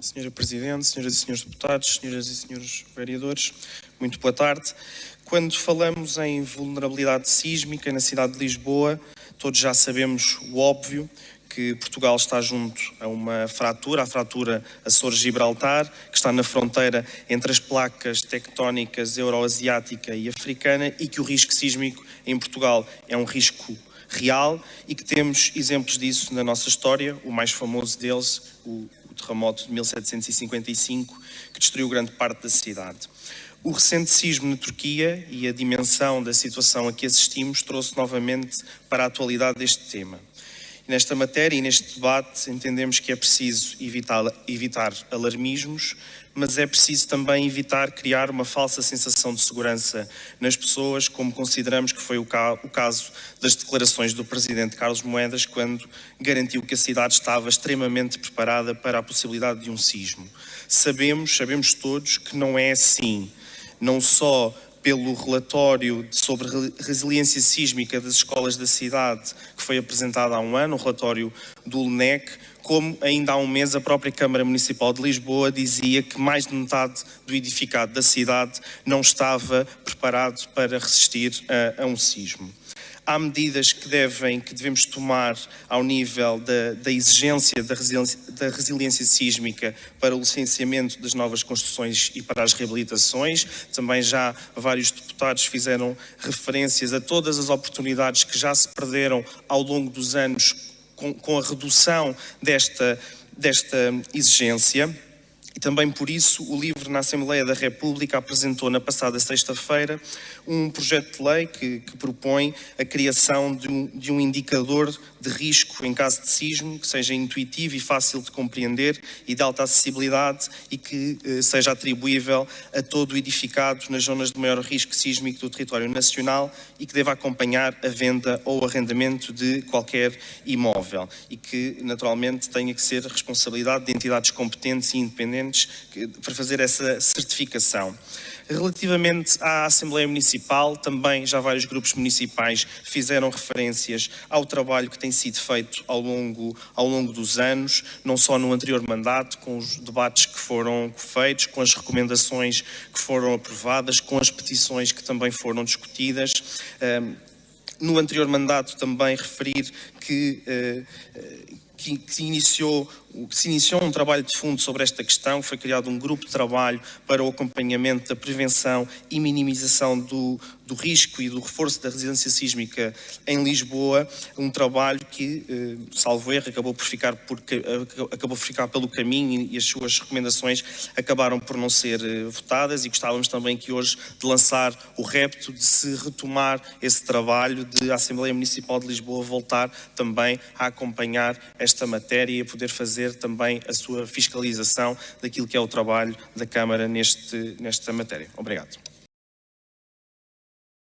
Senhora Presidente, senhoras e senhores deputados, senhoras e senhores vereadores, muito boa tarde. Quando falamos em vulnerabilidade sísmica na cidade de Lisboa, todos já sabemos o óbvio, que Portugal está junto a uma fratura, a fratura Açores-Gibraltar, que está na fronteira entre as placas tectónicas euroasiática e africana e que o risco sísmico em Portugal é um risco real e que temos exemplos disso na nossa história, o mais famoso deles, o, terremoto de 1755, que destruiu grande parte da cidade. O recente sismo na Turquia e a dimensão da situação a que assistimos trouxe novamente para a atualidade deste tema. Nesta matéria e neste debate entendemos que é preciso evitar, evitar alarmismos, mas é preciso também evitar criar uma falsa sensação de segurança nas pessoas, como consideramos que foi o, ca o caso das declarações do Presidente Carlos Moedas, quando garantiu que a cidade estava extremamente preparada para a possibilidade de um sismo. Sabemos, sabemos todos que não é assim. Não só pelo relatório sobre resiliência sísmica das escolas da cidade, que foi apresentado há um ano, o relatório do LNEC, como ainda há um mês a própria Câmara Municipal de Lisboa dizia que mais de metade do edificado da cidade não estava preparado para resistir a, a um sismo há medidas que, devem, que devemos tomar ao nível da, da exigência da resiliência, da resiliência, sísmica para o licenciamento das novas construções e para as reabilitações. Também já vários deputados fizeram referências a todas as oportunidades que já se perderam ao longo dos anos com, com a redução desta, desta exigência. E também por isso o LIVRE na Assembleia da República apresentou na passada sexta-feira um projeto de lei que, que propõe a criação de um, de um, indicador de risco em caso de sismo que seja intuitivo e fácil de compreender e de alta acessibilidade e que eh, seja atribuível a todo edificado nas zonas de maior risco sísmico do território nacional e que deva acompanhar a venda ou arrendamento de qualquer imóvel e que naturalmente tenha que ser responsabilidade de entidades competentes e independentes para fazer essa certificação. Relativamente à Assembleia Municipal, também já vários grupos municipais fizeram referências ao trabalho que tem sido feito ao longo, ao longo dos anos, não só no anterior mandato, com os debates que foram feitos, com as recomendações que foram aprovadas, com as petições que também foram discutidas. No anterior mandato também referir que eh, que, se iniciou, se iniciou um trabalho de fundo sobre esta questão, foi criado um grupo de trabalho para o acompanhamento da prevenção e minimização do, do risco e do reforço da resiliência sísmica em Lisboa, um trabalho que, eh, salvo erro, acabou por ficar, por, eh, acabou por ficar pelo caminho e as suas recomendações acabaram por não ser eh, votadas e gostávamos também que hoje de lançar o repto de se retomar esse trabalho de a Assembleia Municipal de Lisboa voltar também a acompanhar esta matéria e a poder fazer também a sua fiscalização daquilo que é o trabalho da Câmara neste, nesta matéria. Obrigado.